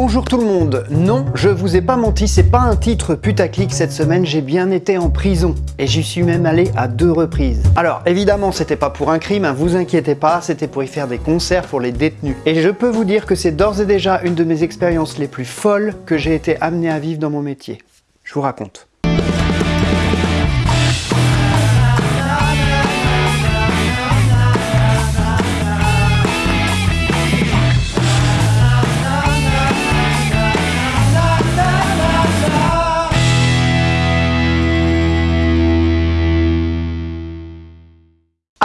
Bonjour tout le monde, non, je vous ai pas menti, c'est pas un titre putaclic cette semaine, j'ai bien été en prison, et j'y suis même allé à deux reprises. Alors évidemment c'était pas pour un crime, hein, vous inquiétez pas, c'était pour y faire des concerts pour les détenus. Et je peux vous dire que c'est d'ores et déjà une de mes expériences les plus folles que j'ai été amené à vivre dans mon métier. Je vous raconte.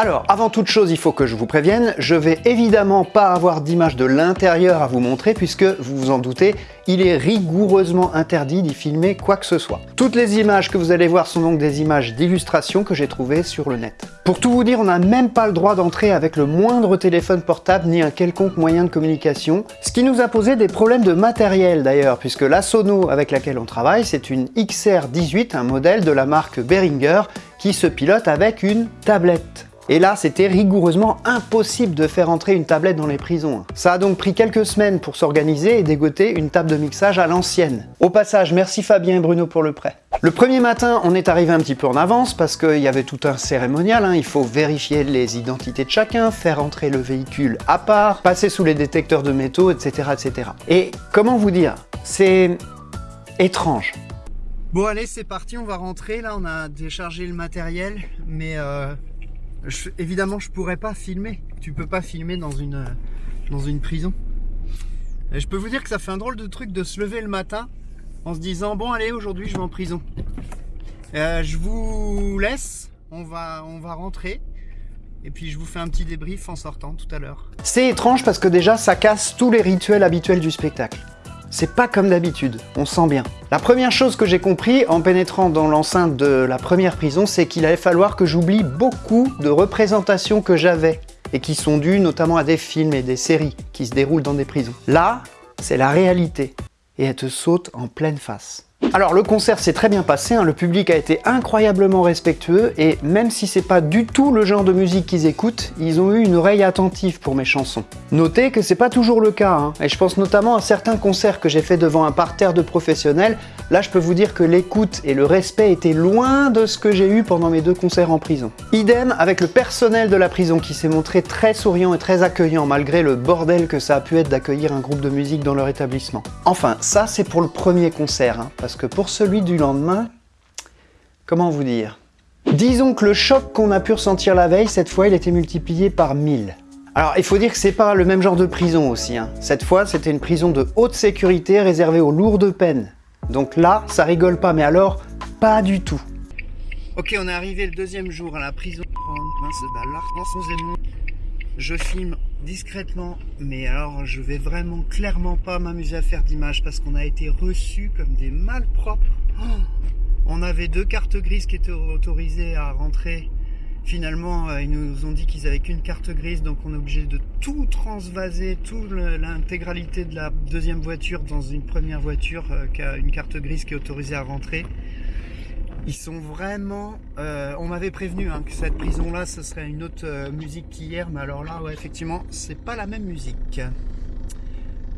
Alors, avant toute chose, il faut que je vous prévienne, je vais évidemment pas avoir d'image de l'intérieur à vous montrer puisque, vous vous en doutez, il est rigoureusement interdit d'y filmer quoi que ce soit. Toutes les images que vous allez voir sont donc des images d'illustration que j'ai trouvées sur le net. Pour tout vous dire, on n'a même pas le droit d'entrer avec le moindre téléphone portable ni un quelconque moyen de communication, ce qui nous a posé des problèmes de matériel d'ailleurs, puisque la Sono avec laquelle on travaille, c'est une XR18, un modèle de la marque Behringer, qui se pilote avec une tablette. Et là, c'était rigoureusement impossible de faire entrer une tablette dans les prisons. Ça a donc pris quelques semaines pour s'organiser et dégoter une table de mixage à l'ancienne. Au passage, merci Fabien et Bruno pour le prêt. Le premier matin, on est arrivé un petit peu en avance parce qu'il y avait tout un cérémonial, hein. il faut vérifier les identités de chacun, faire entrer le véhicule à part, passer sous les détecteurs de métaux, etc. etc. Et comment vous dire, c'est étrange. Bon allez, c'est parti, on va rentrer, là on a déchargé le matériel, mais... Euh évidemment, je pourrais pas filmer. Tu peux pas filmer dans une, une prison. Je peux vous dire que ça fait un drôle de truc de se lever le matin en se disant bon allez aujourd'hui je vais en prison. Euh, je vous laisse, on va, on va rentrer et puis je vous fais un petit débrief en sortant tout à l'heure. C'est étrange parce que déjà ça casse tous les rituels habituels du spectacle. C'est pas comme d'habitude, on sent bien. La première chose que j'ai compris en pénétrant dans l'enceinte de la première prison, c'est qu'il allait falloir que j'oublie beaucoup de représentations que j'avais et qui sont dues notamment à des films et des séries qui se déroulent dans des prisons. Là, c'est la réalité et elle te saute en pleine face. Alors le concert s'est très bien passé, hein. le public a été incroyablement respectueux et même si c'est pas du tout le genre de musique qu'ils écoutent, ils ont eu une oreille attentive pour mes chansons. Notez que c'est pas toujours le cas, hein. et je pense notamment à certains concerts que j'ai fait devant un parterre de professionnels, là je peux vous dire que l'écoute et le respect étaient loin de ce que j'ai eu pendant mes deux concerts en prison. Idem avec le personnel de la prison qui s'est montré très souriant et très accueillant malgré le bordel que ça a pu être d'accueillir un groupe de musique dans leur établissement. Enfin, ça c'est pour le premier concert, hein, que pour celui du lendemain, comment vous dire? Disons que le choc qu'on a pu ressentir la veille, cette fois, il était multiplié par 1000. Alors, il faut dire que c'est pas le même genre de prison aussi. Hein. Cette fois, c'était une prison de haute sécurité réservée aux lourdes peines. Donc là, ça rigole pas, mais alors, pas du tout. Ok, on est arrivé le deuxième jour à la prison. Je filme discrètement, mais alors je vais vraiment clairement pas m'amuser à faire d'image parce qu'on a été reçus comme des malpropres. Oh on avait deux cartes grises qui étaient autorisées à rentrer. Finalement, euh, ils nous ont dit qu'ils avaient qu'une carte grise, donc on est obligé de tout transvaser, toute l'intégralité de la deuxième voiture dans une première voiture euh, qui une carte grise qui est autorisée à rentrer. Ils sont vraiment... Euh, on m'avait prévenu hein, que cette prison-là, ce serait une autre euh, musique qu'hier, mais alors là, effectivement, c'est pas la même musique.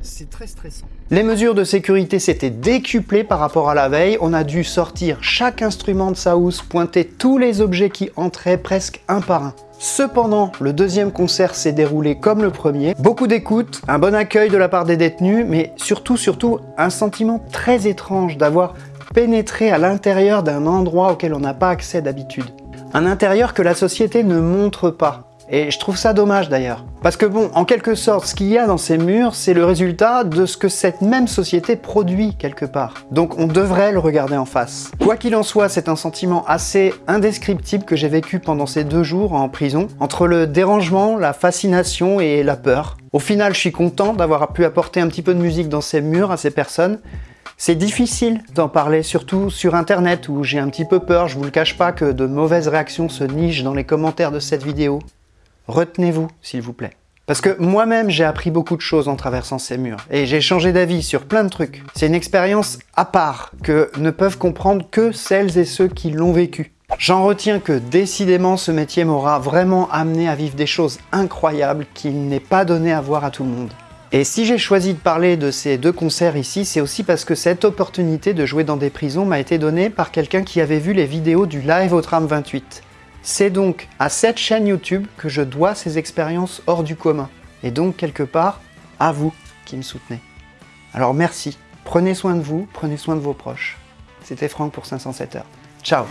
C'est très stressant. Les mesures de sécurité s'étaient décuplées par rapport à la veille. On a dû sortir chaque instrument de sa housse, pointer tous les objets qui entraient presque un par un. Cependant, le deuxième concert s'est déroulé comme le premier. Beaucoup d'écoute, un bon accueil de la part des détenus, mais surtout, surtout, un sentiment très étrange d'avoir pénétrer à l'intérieur d'un endroit auquel on n'a pas accès d'habitude. Un intérieur que la société ne montre pas. Et je trouve ça dommage d'ailleurs. Parce que bon, en quelque sorte, ce qu'il y a dans ces murs, c'est le résultat de ce que cette même société produit quelque part. Donc on devrait le regarder en face. Quoi qu'il en soit, c'est un sentiment assez indescriptible que j'ai vécu pendant ces deux jours en prison, entre le dérangement, la fascination et la peur. Au final, je suis content d'avoir pu apporter un petit peu de musique dans ces murs à ces personnes, c'est difficile d'en parler, surtout sur internet où j'ai un petit peu peur, je vous le cache pas que de mauvaises réactions se nichent dans les commentaires de cette vidéo. Retenez-vous, s'il vous plaît. Parce que moi-même, j'ai appris beaucoup de choses en traversant ces murs, et j'ai changé d'avis sur plein de trucs. C'est une expérience à part, que ne peuvent comprendre que celles et ceux qui l'ont vécu. J'en retiens que décidément ce métier m'aura vraiment amené à vivre des choses incroyables qu'il n'est pas donné à voir à tout le monde. Et si j'ai choisi de parler de ces deux concerts ici, c'est aussi parce que cette opportunité de jouer dans des prisons m'a été donnée par quelqu'un qui avait vu les vidéos du live au tram 28. C'est donc à cette chaîne YouTube que je dois ces expériences hors du commun. Et donc, quelque part, à vous qui me soutenez. Alors merci, prenez soin de vous, prenez soin de vos proches. C'était Franck pour 507 heures. Ciao